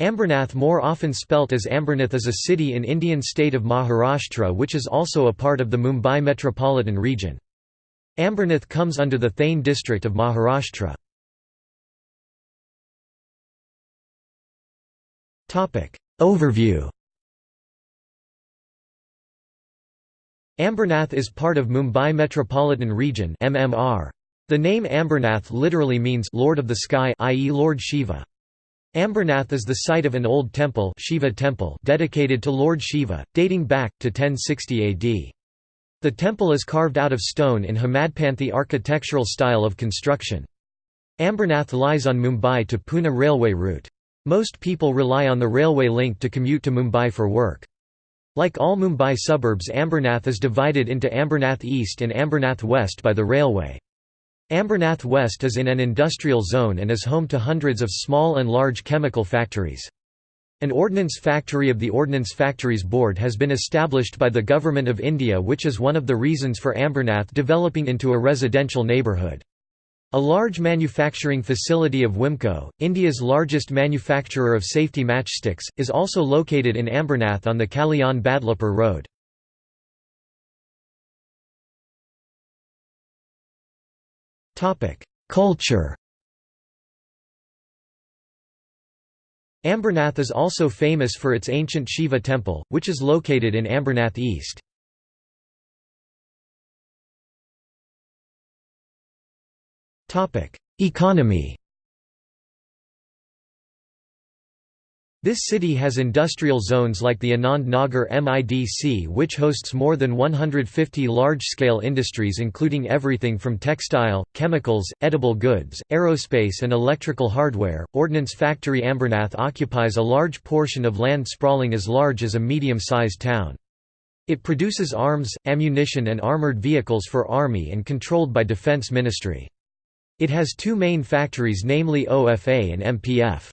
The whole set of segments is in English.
Ambernath more often spelt as Ambernath is a city in Indian state of Maharashtra which is also a part of the Mumbai metropolitan region. Ambernath comes under the Thane district of Maharashtra. Overview Ambernath is part of Mumbai Metropolitan Region MMR. The name Ambernath literally means Lord of the Sky i.e. Lord Shiva. Ambernath is the site of an old temple, Shiva temple dedicated to Lord Shiva, dating back to 1060 AD. The temple is carved out of stone in Hemadpanthi architectural style of construction. Ambernath lies on Mumbai to Pune railway route. Most people rely on the railway link to commute to Mumbai for work. Like all Mumbai suburbs Ambernath is divided into Ambernath East and Ambernath West by the railway. Ambernath West is in an industrial zone and is home to hundreds of small and large chemical factories. An ordnance factory of the Ordnance Factories Board has been established by the Government of India which is one of the reasons for Ambernath developing into a residential neighbourhood. A large manufacturing facility of Wimco, India's largest manufacturer of safety matchsticks, is also located in Ambernath on the Kalyan-Badlapur road. Culture. Ambernath is also famous for its ancient Shiva temple, which is located in Ambernath East. Economy This city has industrial zones like the Anand Nagar MIDC which hosts more than 150 large-scale industries including everything from textile, chemicals, edible goods, aerospace and electrical hardware. Ordnance Factory Ambernath occupies a large portion of land sprawling as large as a medium-sized town. It produces arms, ammunition and armoured vehicles for Army and controlled by Defence Ministry. It has two main factories namely OFA and MPF.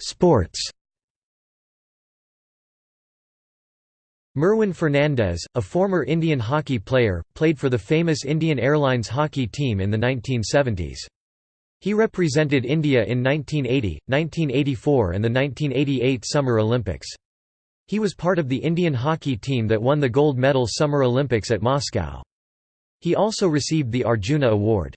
Sports Merwyn Fernandes, a former Indian hockey player, played for the famous Indian Airlines hockey team in the 1970s. He represented India in 1980, 1984 and the 1988 Summer Olympics. He was part of the Indian hockey team that won the gold medal Summer Olympics at Moscow. He also received the Arjuna Award.